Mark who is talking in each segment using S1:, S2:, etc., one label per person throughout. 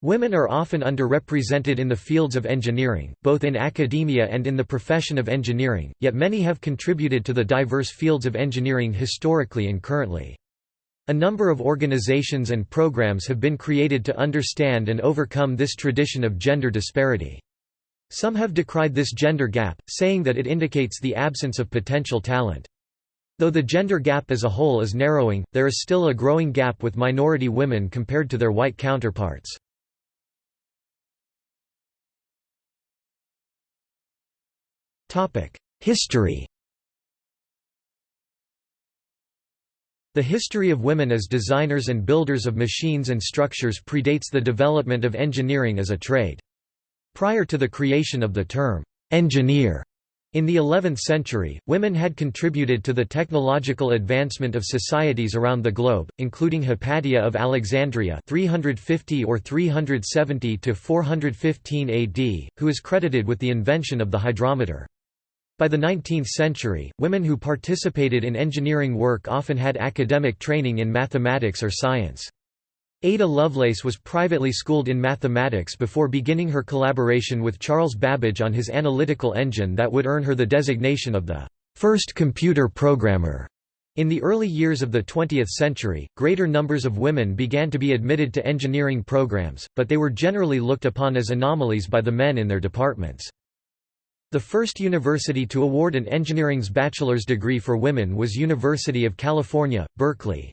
S1: Women are often underrepresented in the fields of engineering, both in academia and in the profession of engineering, yet many have contributed to the diverse fields of engineering historically and currently. A number of organizations and programs have been created to understand and overcome this tradition of gender disparity. Some have decried this gender gap, saying that it indicates the absence of potential talent. Though the gender gap as a whole is narrowing, there is still a growing gap with minority women compared to their white counterparts. History The history of women as designers and builders of machines and structures predates the development of engineering as a trade. Prior to the creation of the term, engineer, in the 11th century, women had contributed to the technological advancement of societies around the globe, including Hypatia of Alexandria 350 or 370 to 415 AD, who is credited with the invention of the hydrometer. By the 19th century, women who participated in engineering work often had academic training in mathematics or science. Ada Lovelace was privately schooled in mathematics before beginning her collaboration with Charles Babbage on his analytical engine that would earn her the designation of the first computer programmer. In the early years of the 20th century, greater numbers of women began to be admitted to engineering programs, but they were generally looked upon as anomalies by the men in their departments. The first university to award an engineering's bachelor's degree for women was University of California, Berkeley.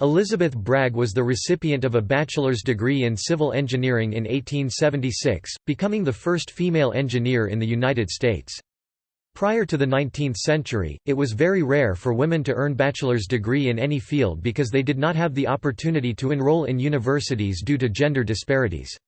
S1: Elizabeth Bragg was the recipient of a bachelor's degree in civil engineering in 1876, becoming the first female engineer in the United States. Prior to the 19th century, it was very rare for women to earn bachelor's degree in any field because they did not have the opportunity to enroll in universities due to gender disparities.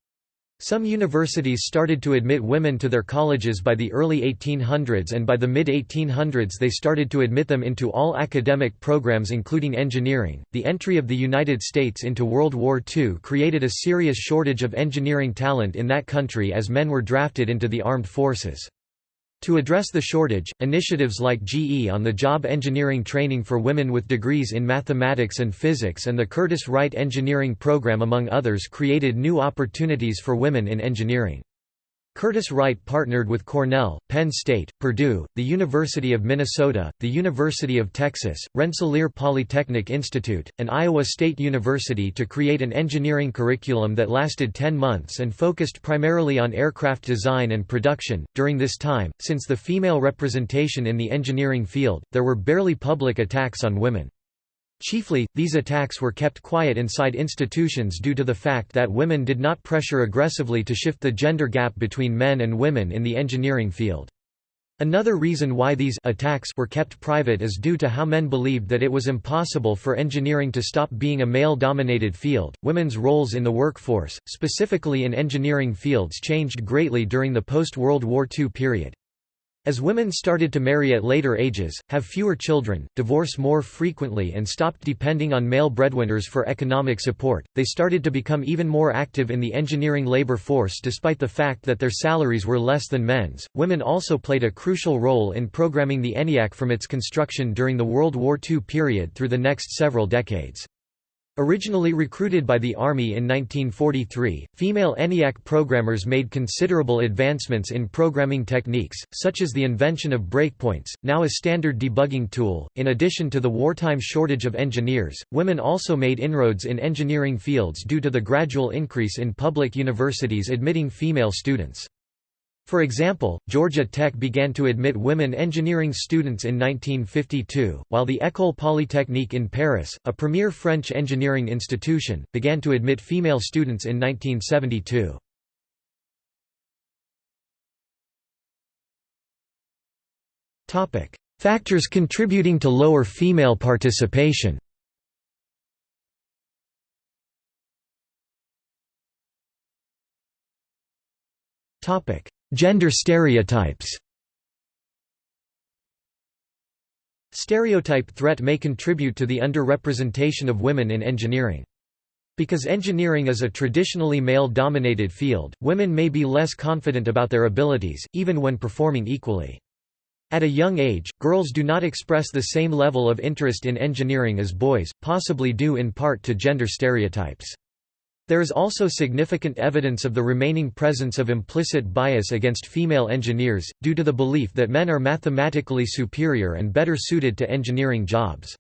S1: Some universities started to admit women to their colleges by the early 1800s and by the mid-1800s they started to admit them into all academic programs including engineering. The entry of the United States into World War II created a serious shortage of engineering talent in that country as men were drafted into the armed forces. To address the shortage, initiatives like GE on-the-job engineering training for women with degrees in mathematics and physics and the Curtiss-Wright engineering program among others created new opportunities for women in engineering. Curtiss-Wright partnered with Cornell, Penn State, Purdue, the University of Minnesota, the University of Texas, Rensselaer Polytechnic Institute, and Iowa State University to create an engineering curriculum that lasted 10 months and focused primarily on aircraft design and production. During this time, since the female representation in the engineering field, there were barely public attacks on women. Chiefly, these attacks were kept quiet inside institutions due to the fact that women did not pressure aggressively to shift the gender gap between men and women in the engineering field. Another reason why these attacks were kept private is due to how men believed that it was impossible for engineering to stop being a male-dominated field. Women's roles in the workforce, specifically in engineering fields, changed greatly during the post-World War II period. As women started to marry at later ages, have fewer children, divorce more frequently and stopped depending on male breadwinners for economic support, they started to become even more active in the engineering labor force despite the fact that their salaries were less than men's. Women also played a crucial role in programming the ENIAC from its construction during the World War II period through the next several decades. Originally recruited by the Army in 1943, female ENIAC programmers made considerable advancements in programming techniques, such as the invention of breakpoints, now a standard debugging tool. In addition to the wartime shortage of engineers, women also made inroads in engineering fields due to the gradual increase in public universities admitting female students. For example, Georgia Tech began to admit women engineering students in 1952, while the École Polytechnique in Paris, a premier French engineering institution, began to admit female students in 1972. Factors contributing to lower female participation Topic: Gender stereotypes Stereotype threat may contribute to the underrepresentation of women in engineering. Because engineering is a traditionally male-dominated field, women may be less confident about their abilities, even when performing equally. At a young age, girls do not express the same level of interest in engineering as boys, possibly due in part to gender stereotypes. There is also significant evidence of the remaining presence of implicit bias against female engineers, due to the belief that men are mathematically superior and better suited to engineering jobs.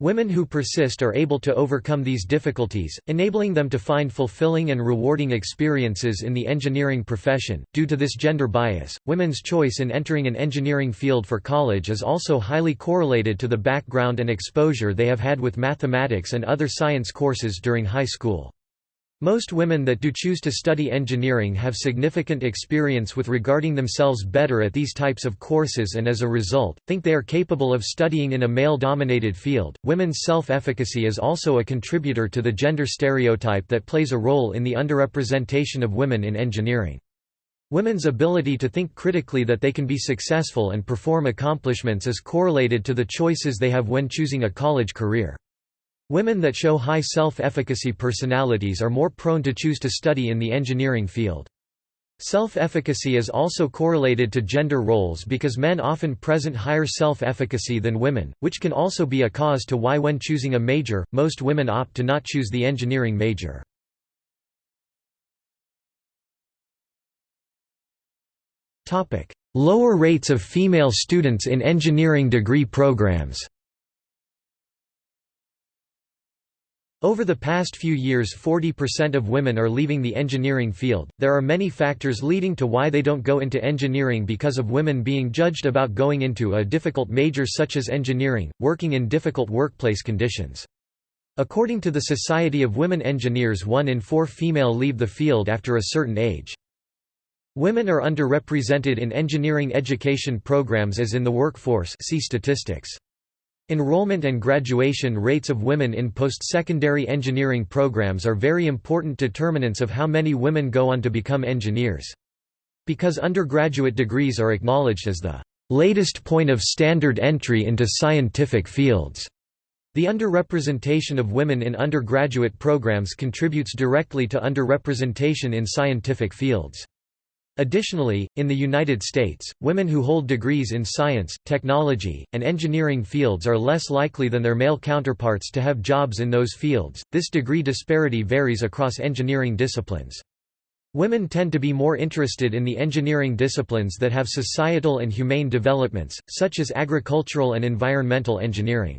S1: Women who persist are able to overcome these difficulties, enabling them to find fulfilling and rewarding experiences in the engineering profession. Due to this gender bias, women's choice in entering an engineering field for college is also highly correlated to the background and exposure they have had with mathematics and other science courses during high school. Most women that do choose to study engineering have significant experience with regarding themselves better at these types of courses and as a result, think they are capable of studying in a male dominated field. Women's self efficacy is also a contributor to the gender stereotype that plays a role in the underrepresentation of women in engineering. Women's ability to think critically that they can be successful and perform accomplishments is correlated to the choices they have when choosing a college career. Women that show high self-efficacy personalities are more prone to choose to study in the engineering field. Self-efficacy is also correlated to gender roles because men often present higher self-efficacy than women, which can also be a cause to why when choosing a major, most women opt to not choose the engineering major. Lower rates of female students in engineering degree programs Over the past few years 40% of women are leaving the engineering field. There are many factors leading to why they don't go into engineering because of women being judged about going into a difficult major such as engineering, working in difficult workplace conditions. According to the Society of Women Engineers one in four female leave the field after a certain age. Women are underrepresented in engineering education programs as in the workforce see statistics. Enrollment and graduation rates of women in post-secondary engineering programs are very important determinants of how many women go on to become engineers. Because undergraduate degrees are acknowledged as the latest point of standard entry into scientific fields. The underrepresentation of women in undergraduate programs contributes directly to underrepresentation in scientific fields. Additionally, in the United States, women who hold degrees in science, technology, and engineering fields are less likely than their male counterparts to have jobs in those fields. This degree disparity varies across engineering disciplines. Women tend to be more interested in the engineering disciplines that have societal and humane developments, such as agricultural and environmental engineering.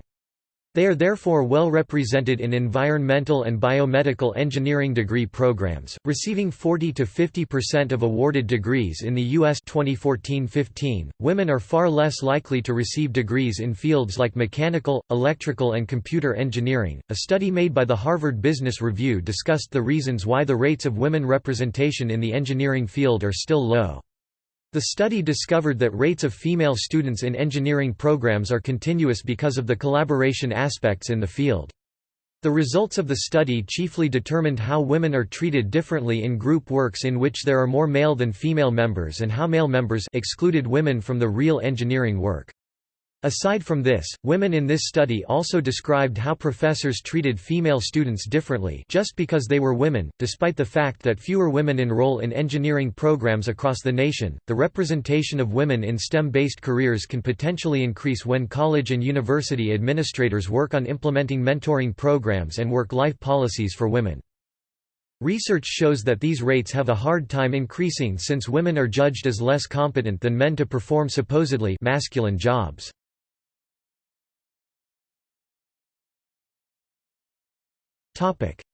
S1: They are therefore well represented in environmental and biomedical engineering degree programs, receiving 40 to 50% of awarded degrees in the US 2014-15. Women are far less likely to receive degrees in fields like mechanical, electrical and computer engineering. A study made by the Harvard Business Review discussed the reasons why the rates of women representation in the engineering field are still low. The study discovered that rates of female students in engineering programs are continuous because of the collaboration aspects in the field. The results of the study chiefly determined how women are treated differently in group works in which there are more male than female members and how male members excluded women from the real engineering work. Aside from this, women in this study also described how professors treated female students differently just because they were women, despite the fact that fewer women enroll in engineering programs across the nation. The representation of women in STEM-based careers can potentially increase when college and university administrators work on implementing mentoring programs and work-life policies for women. Research shows that these rates have a hard time increasing since women are judged as less competent than men to perform supposedly masculine jobs.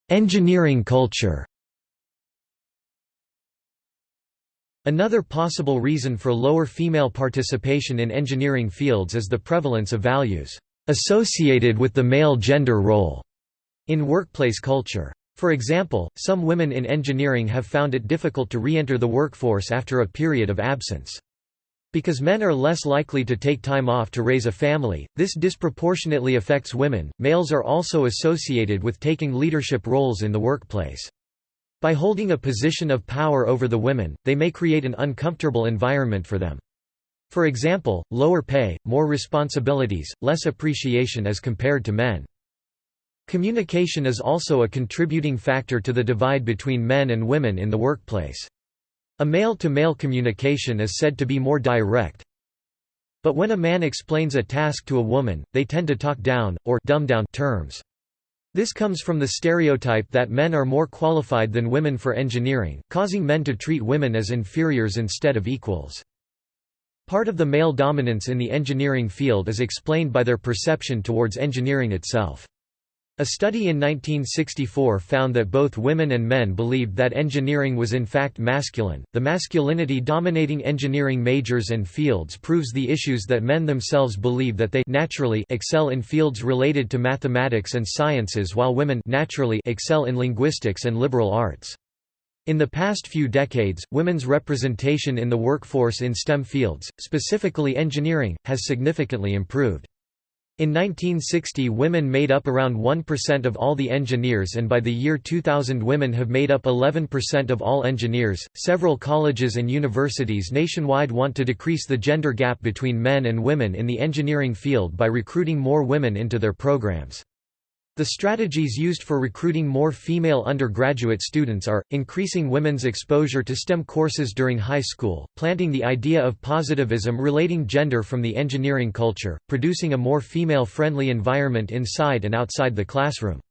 S1: Engineering culture Another possible reason for lower female participation in engineering fields is the prevalence of values associated with the male gender role in workplace culture. For example, some women in engineering have found it difficult to re-enter the workforce after a period of absence. Because men are less likely to take time off to raise a family, this disproportionately affects women. Males are also associated with taking leadership roles in the workplace. By holding a position of power over the women, they may create an uncomfortable environment for them. For example, lower pay, more responsibilities, less appreciation as compared to men. Communication is also a contributing factor to the divide between men and women in the workplace. A male-to-male -male communication is said to be more direct. But when a man explains a task to a woman, they tend to talk down, or dumb down terms. This comes from the stereotype that men are more qualified than women for engineering, causing men to treat women as inferiors instead of equals. Part of the male dominance in the engineering field is explained by their perception towards engineering itself. A study in 1964 found that both women and men believed that engineering was in fact masculine. The masculinity dominating engineering majors and fields proves the issues that men themselves believe that they naturally excel in fields related to mathematics and sciences while women naturally excel in linguistics and liberal arts. In the past few decades, women's representation in the workforce in STEM fields, specifically engineering, has significantly improved. In 1960 women made up around 1% of all the engineers and by the year 2000 women have made up 11% of all engineers. Several colleges and universities nationwide want to decrease the gender gap between men and women in the engineering field by recruiting more women into their programs. The strategies used for recruiting more female undergraduate students are, increasing women's exposure to STEM courses during high school, planting the idea of positivism relating gender from the engineering culture, producing a more female-friendly environment inside and outside the classroom.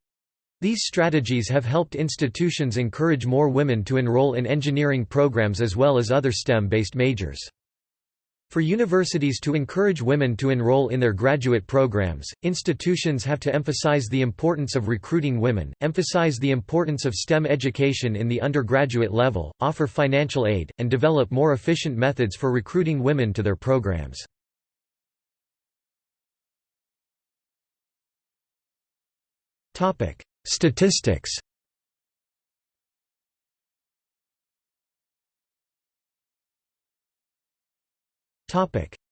S1: These strategies have helped institutions encourage more women to enroll in engineering programs as well as other STEM-based majors. For universities to encourage women to enroll in their graduate programs, institutions have to emphasize the importance of recruiting women, emphasize the importance of STEM education in the undergraduate level, offer financial aid, and develop more efficient methods for recruiting women to their programs. Statistics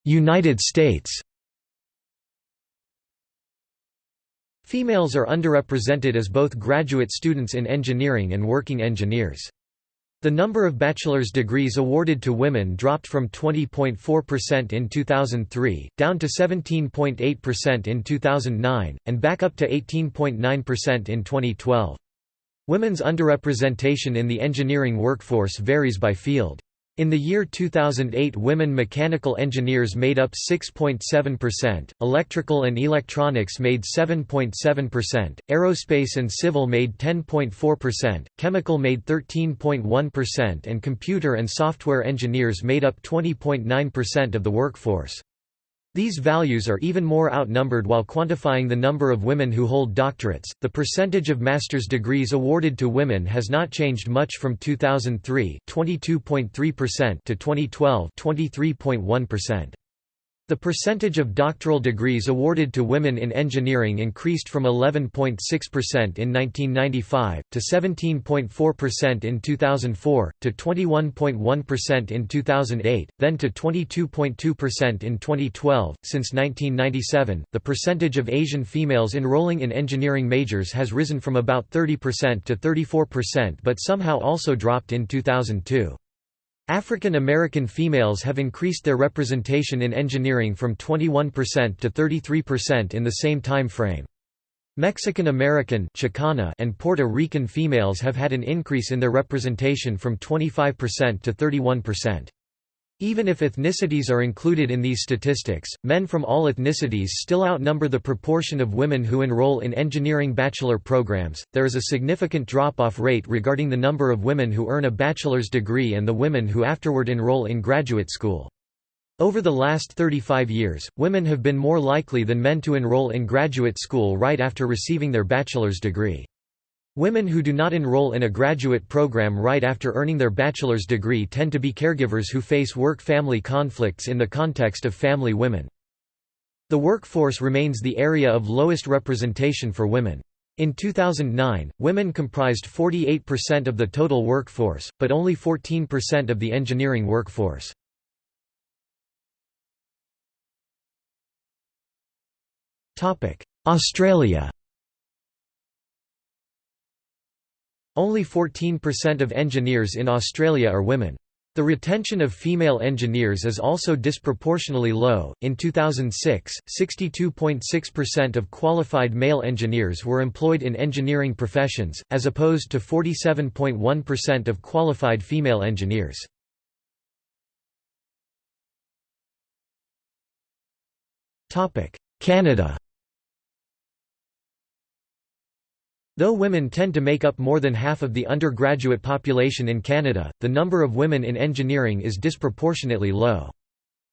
S1: United States Females are underrepresented as both graduate students in engineering and working engineers. The number of bachelor's degrees awarded to women dropped from 20.4% in 2003, down to 17.8% in 2009, and back up to 18.9% in 2012. Women's underrepresentation in the engineering workforce varies by field. In the year 2008 women mechanical engineers made up 6.7%, electrical and electronics made 7.7%, aerospace and civil made 10.4%, chemical made 13.1% and computer and software engineers made up 20.9% of the workforce. These values are even more outnumbered while quantifying the number of women who hold doctorates. The percentage of master's degrees awarded to women has not changed much from 2003, 22.3% to 2012, 23.1%. The percentage of doctoral degrees awarded to women in engineering increased from 11.6% in 1995, to 17.4% in 2004, to 21.1% in 2008, then to 22.2% in 2012. Since 1997, the percentage of Asian females enrolling in engineering majors has risen from about 30% to 34% but somehow also dropped in 2002. African American females have increased their representation in engineering from 21% to 33% in the same time frame. Mexican American Chicana and Puerto Rican females have had an increase in their representation from 25% to 31%. Even if ethnicities are included in these statistics, men from all ethnicities still outnumber the proportion of women who enroll in engineering bachelor programs. There is a significant drop off rate regarding the number of women who earn a bachelor's degree and the women who afterward enroll in graduate school. Over the last 35 years, women have been more likely than men to enroll in graduate school right after receiving their bachelor's degree. Women who do not enroll in a graduate program right after earning their bachelor's degree tend to be caregivers who face work-family conflicts in the context of family women. The workforce remains the area of lowest representation for women. In 2009, women comprised 48% of the total workforce, but only 14% of the engineering workforce. Australia Only 14% of engineers in Australia are women. The retention of female engineers is also disproportionately low. In 2006, 62.6% of qualified male engineers were employed in engineering professions, as opposed to 47.1% of qualified female engineers. Canada Though women tend to make up more than half of the undergraduate population in Canada, the number of women in engineering is disproportionately low.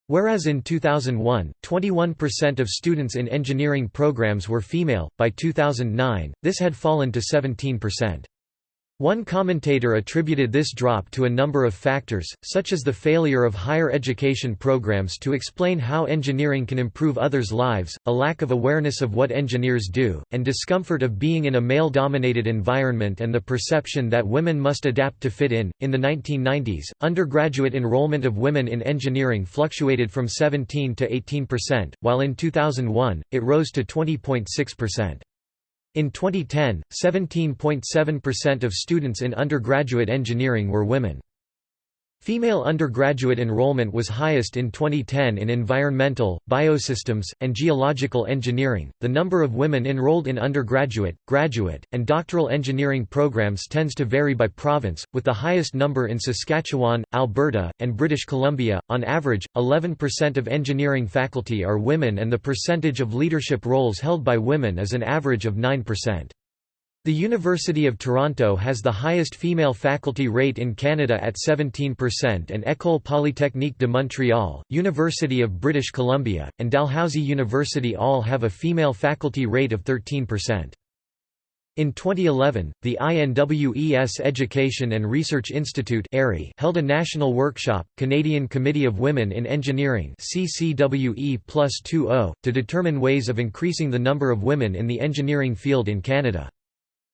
S1: Whereas in 2001, 21% of students in engineering programs were female, by 2009, this had fallen to 17%. One commentator attributed this drop to a number of factors, such as the failure of higher education programs to explain how engineering can improve others' lives, a lack of awareness of what engineers do, and discomfort of being in a male dominated environment and the perception that women must adapt to fit in. In the 1990s, undergraduate enrollment of women in engineering fluctuated from 17 to 18%, while in 2001, it rose to 20.6%. In 2010, 17.7% of students in undergraduate engineering were women. Female undergraduate enrollment was highest in 2010 in environmental, biosystems, and geological engineering. The number of women enrolled in undergraduate, graduate, and doctoral engineering programs tends to vary by province, with the highest number in Saskatchewan, Alberta, and British Columbia. On average, 11% of engineering faculty are women, and the percentage of leadership roles held by women is an average of 9%. The University of Toronto has the highest female faculty rate in Canada at 17% and École Polytechnique de Montréal, University of British Columbia, and Dalhousie University all have a female faculty rate of 13%. In 2011, the INWES Education and Research Institute held a national workshop, Canadian Committee of Women in Engineering to determine ways of increasing the number of women in the engineering field in Canada.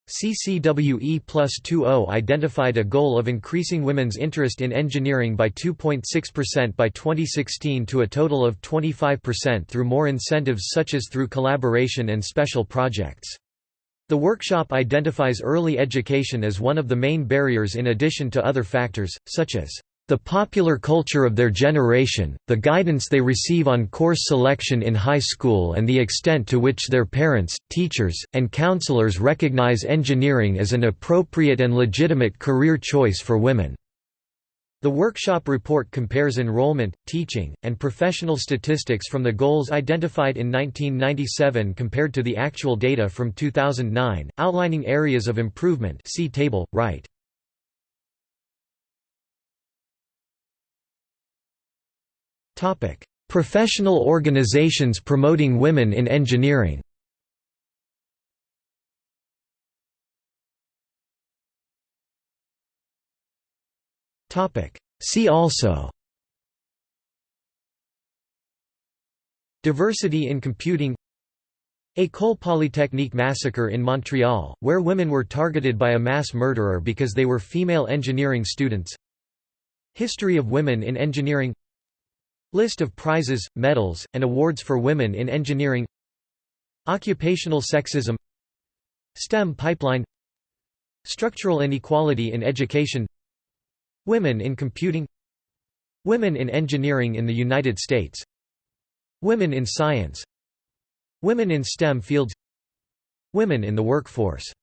S1: CCWE plus 2.0 identified a goal of increasing women's interest in engineering by 2.6% by 2016 to a total of 25% through more incentives such as through collaboration and special projects. The workshop identifies early education as one of the main barriers in addition to other factors, such as the popular culture of their generation, the guidance they receive on course selection in high school and the extent to which their parents, teachers, and counselors recognize engineering as an appropriate and legitimate career choice for women. The workshop report compares enrollment, teaching, and professional statistics from the goals identified in 1997 compared to the actual data from 2009, outlining areas of improvement see table, right. Topic: Professional organizations promoting women in engineering. Topic: See also. Diversity in computing. École Polytechnique massacre in Montreal, where women were targeted by a mass murderer because they were female engineering students. History of women in engineering List of prizes, medals, and awards for women in engineering. Occupational sexism. STEM pipeline. Structural inequality in education. Women in computing. Women in engineering in the United States. Women in science. Women in STEM fields. Women in the workforce